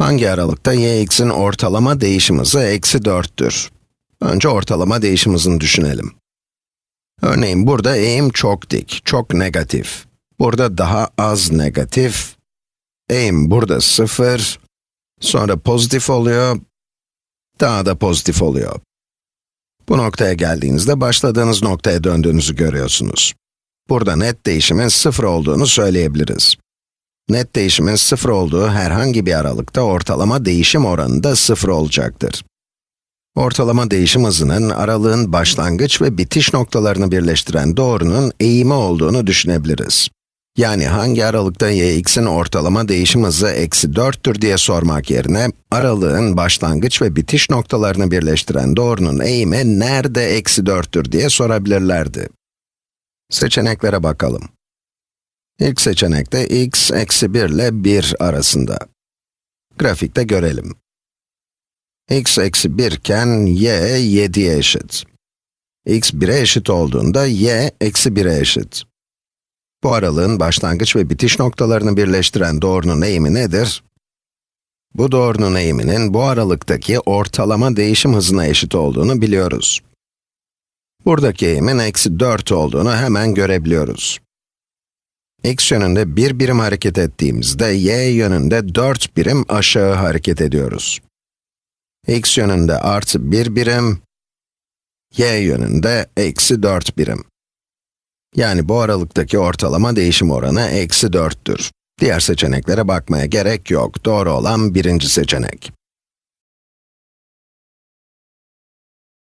Hangi aralıkta y('in ortalama değişim hızı eksi 4'tür? Önce ortalama değişim hızını düşünelim. Örneğin burada eğim çok dik, çok negatif. Burada daha az negatif. Eğim burada 0. Sonra pozitif oluyor. Daha da pozitif oluyor. Bu noktaya geldiğinizde başladığınız noktaya döndüğünüzü görüyorsunuz. Burada net değişimin 0 olduğunu söyleyebiliriz. Net değişimin 0 olduğu herhangi bir aralıkta ortalama değişim oranı da 0 olacaktır. Ortalama değişim hızının aralığın başlangıç ve bitiş noktalarını birleştiren doğrunun eğimi olduğunu düşünebiliriz. Yani hangi aralıkta y('in ortalama değişim hızı eksi 4'tür diye sormak yerine, aralığın başlangıç ve bitiş noktalarını birleştiren doğrunun eğimi nerede eksi 4'tür diye sorabilirlerdi. Seçeneklere bakalım. İlk seçenekte x eksi 1 ile 1 arasında. Grafikte görelim. x eksi 1 iken y 7'ye eşit. x 1'e eşit olduğunda y eksi 1'e eşit. Bu aralığın başlangıç ve bitiş noktalarını birleştiren doğrunun eğimi nedir? Bu doğrunun eğiminin bu aralıktaki ortalama değişim hızına eşit olduğunu biliyoruz. Buradaki eğimin eksi 4 olduğunu hemen görebiliyoruz. X yönünde 1 birim hareket ettiğimizde, y yönünde 4 birim aşağı hareket ediyoruz. x yönünde artı 1 birim, y yönünde eksi 4 birim. Yani bu aralıktaki ortalama değişim oranı eksi 4'tür. Diğer seçeneklere bakmaya gerek yok. Doğru olan birinci seçenek.